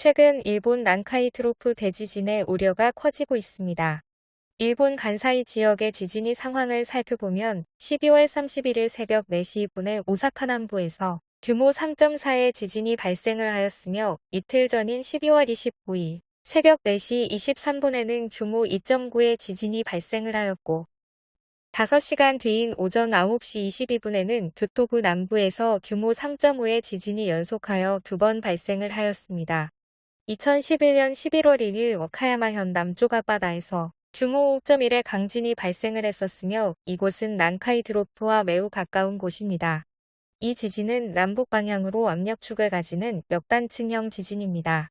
최근 일본 난카이 트로프 대지진의 우려가 커지고 있습니다. 일본 간사이 지역의 지진이 상황을 살펴보면 12월 31일 새벽 4시 분에 오사카 남부에서 규모 3.4의 지진이 발생을 하였으며 이틀 전인 12월 29일 새벽 4시 23분에는 규모 2.9의 지진이 발생을 하였고 5시간 뒤인 오전 9시 22분에는 교토부 남부에서 규모 3.5의 지진이 연속하여 두 번 발생을 하였습니다. 2011년 11월 1일 워카야마현 남쪽 앞바다에서 규모 5.1의 강진이 발생을 했었으며 이곳은 난카이 드로프와 매우 가까운 곳입니다. 이 지진은 남북 방향으로 압력축을 가지는 멱단층형 지진입니다.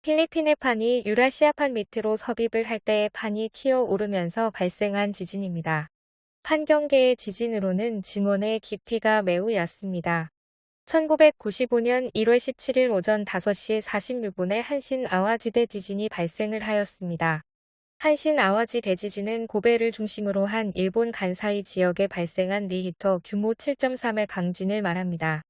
필리핀의 판이 유라시아판 밑으로 섭입을 할 때의 판이 튀어오르면서 발생한 지진입니다. 판경계의 지진으로는 지문의 깊이가 매우 얕습니다. 1995년 1월 17일 오전 5시 46분에 한신 아와지 대 지진이 발생을 하였습니다. 한신 아와지 대지진은 고베를 중심으로 한 일본 간사이 지역에 발생한 리히터 규모 7.3의 강진을 말합니다.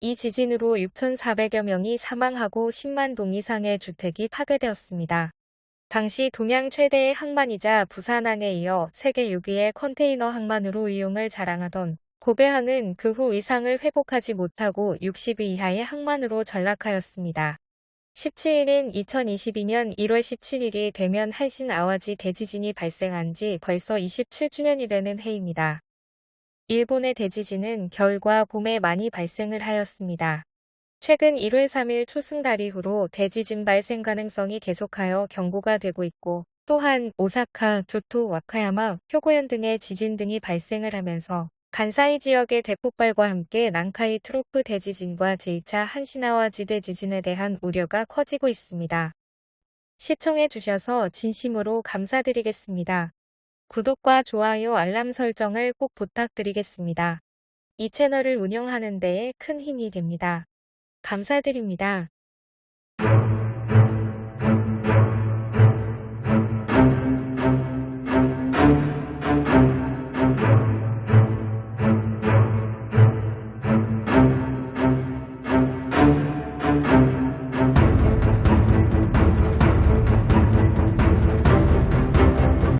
이 지진으로 6,400여 명이 사망하고 10만 동 이상의 주택이 파괴되었습니다. 당시 동양 최대의 항만이자 부산항에 이어 세계 6위의 컨테이너 항만으로 이용을 자랑하던 고배항은 그 후 이상을 회복하지 못하고 60위 이하의 항만으로 전락하였습니다. 17일인 2022년 1월 17일이 되면 한신 아와지 대지진이 발생한 지 벌써 27주년이 되는 해입니다. 일본의 대지진은 겨울과 봄에 많이 발생을 하였습니다. 최근 1월 3일 초승달 이후로 대지진 발생 가능성이 계속하여 경고가 되고 있고 또한 오사카, 교토, 와카야마, 표고현 등의 지진 등이 발생을 하면서 간사이 지역의 대폭발과 함께 난카이 트로프 대지진과 제2차 한시나와 지 대 지진에 대한 우려가 커지고 있습니다. 시청해 주셔서 진심으로 감사드리겠습니다. 구독과 좋아요 알람 설정을 꼭 부탁드리겠습니다. 이 채널을 운영하는 데에 큰 힘이 됩니다. 감사드립니다.